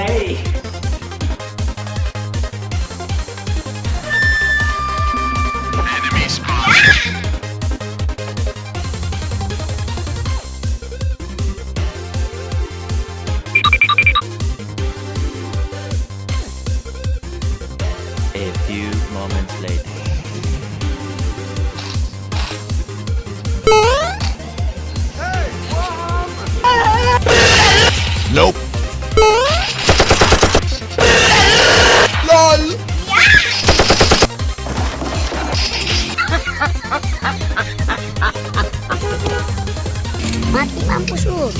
A few moments later. Nope. Mati mampus. Oh.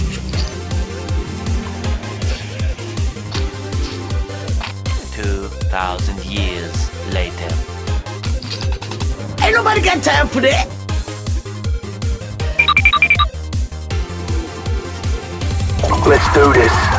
Two thousand years later. Ain't nobody got time for that. Let's do this.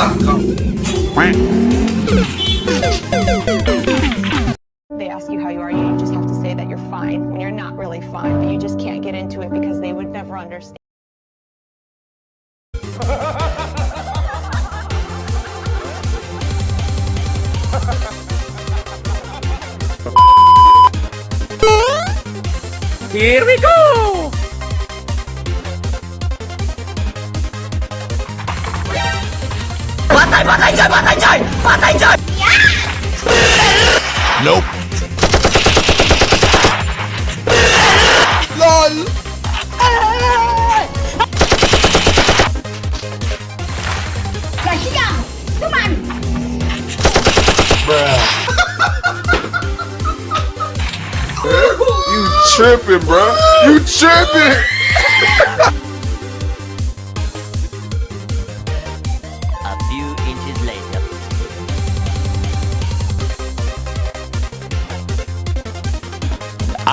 They ask you how you are, you just have to say that you're fine when you're not really fine, but you just can't get into it because they would never understand. Here we go. Patay, patay dyan, patay dyan, patay dyan. Nope. LOL. Kasihan. Cuman. You tripping, bro. You tripping.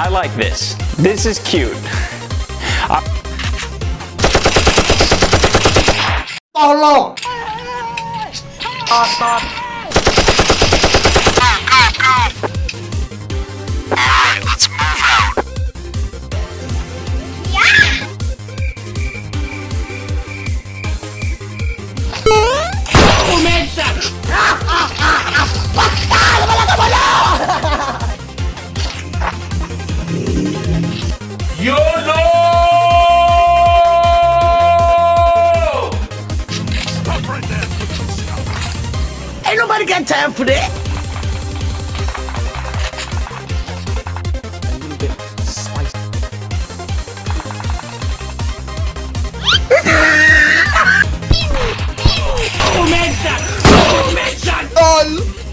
I like this. This is cute. Tolong. Alright, nobody got time for that. Oh, LOL. This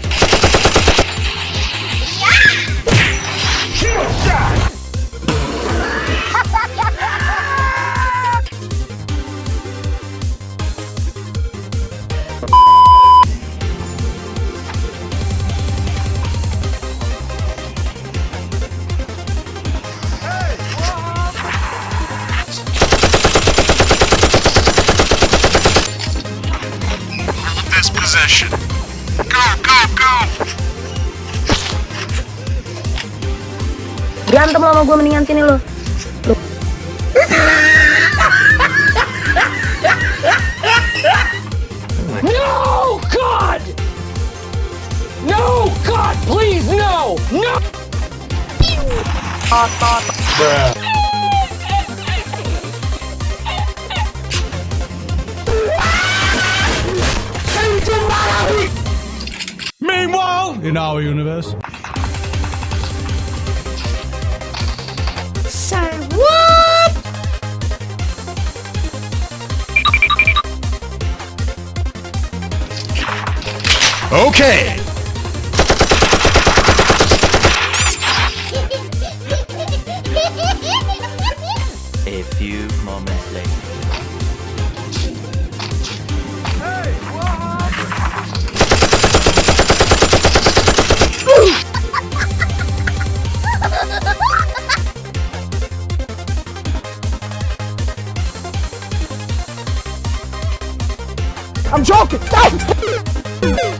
Berantem lo sama gue mendingan sini lo. No, God! No, God, please, no! No! Meanwhile, in our universe. Okay. A few moments later. I'm joking. Stop.